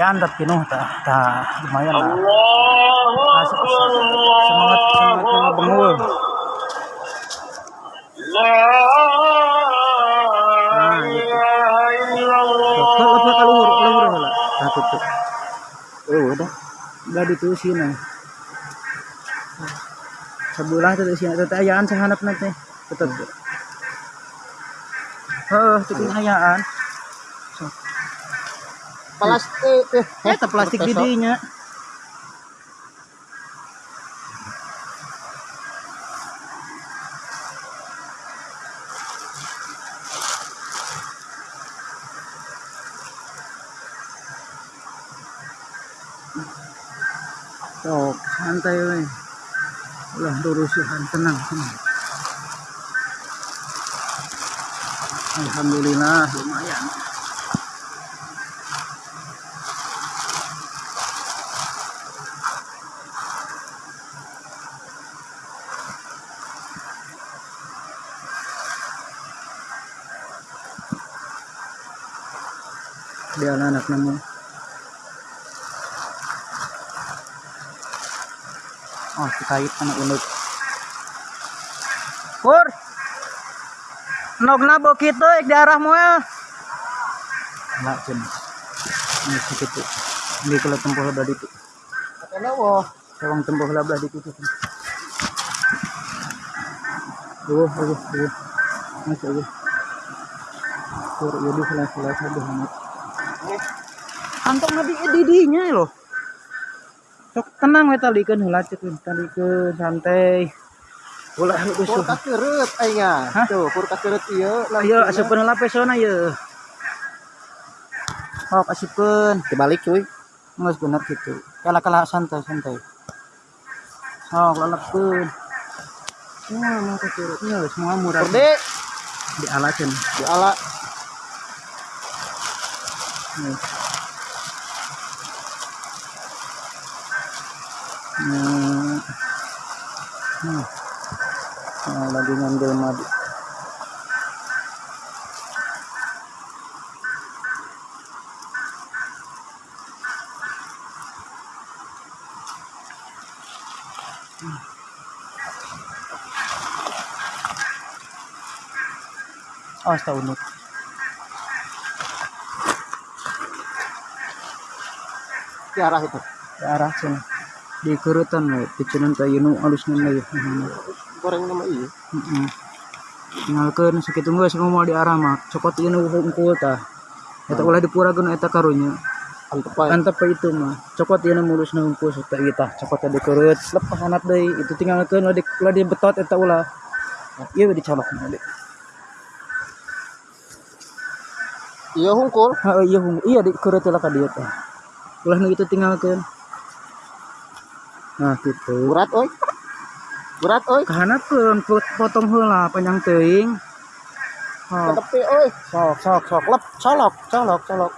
ayaan dat pinuh ta, ta lumayan lah. Masuk semangat semangat yang bengul. Ilaha illallah. Kalau kalau. Nah tutup. Oh udah. Udah ditusin nah. Tuh tete ayaan sahanap nanti. Heeh, itu ayaan. Plastik eh, Eta plastik didinya. Sok, santai we. Ulah durusuhan tenang, tenang. Alhamdulillah lumayan. Dia anak namun. Oh, kait anak unik. Pur. Nog na bukit tuh di arah mo ya. Lah cen. Ini segitu. Ini kalau tempuh lebah di itu. Kenapa? Tolong tempuh lebah di itu. Tuh, tuh, tuh. Masuk tuh. Pur, jadi selesai saja amat. Kantong nabi didinya loh. Sok tenang we talikeun heula we talikeun santai. Ulah Pur usuh. kakeureut aingnya. Hah? Tuh, pur kakeureut ieu. Ayo asupkeun heula pesona ye. Sok asupkeun. Dibalik cuy. Geus bener gitu. Kala-kala santai santai. Sok lalapkeun. Wah, mau kekurutnya semua murah Pur di alaceun. di ala Hmm. Hmm. Nah, lagi ngambil madu. Oh, setahun unik. Di arah itu. ke arah sana. Di kerutan we picunan kayu nu alus nu lagi Goreng nama iya. heeh tinggalkeun sakitu geus mau di arah mah cokot ieu nu hungkul tah eta ulah dipurakeun eta karunya. Antep antep itu mah cokot ieu nu mulus nu hungkul eta ieu tah cokot di keurut lepas hanap deui itu tinggalkeun ulah di ulah dibetot eta ulah. We dicolok deui Iya hungkul. iya hung iya di keurut lah ka dieu tah ulah nu itu tinggalkeun nah gitu. Berat oi. Berat oi. kahanapeun potong heula panjang oh, tepi oi. sok sok sok. Lep colok colok colok.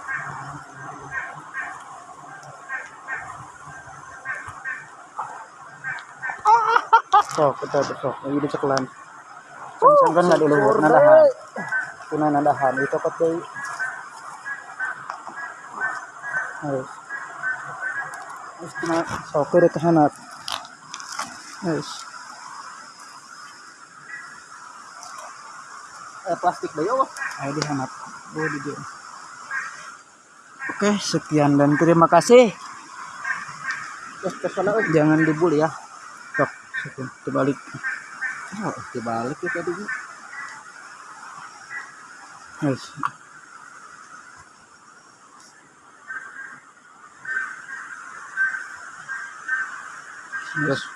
Sok kita sok ini cekelan sangkan nggak dulu nadahan. kuna nadahan itu deui Harus. Terus kena sok ke kehanap. Yes. Eh plastik eueuh. Ayo dihanap. Oh, di dia. Oke, sekian dan terima kasih. Oi. Jangan dibully ya. Sok, sekian. Terbalik. Oh, dibalik ya tadi. Yes. Deus.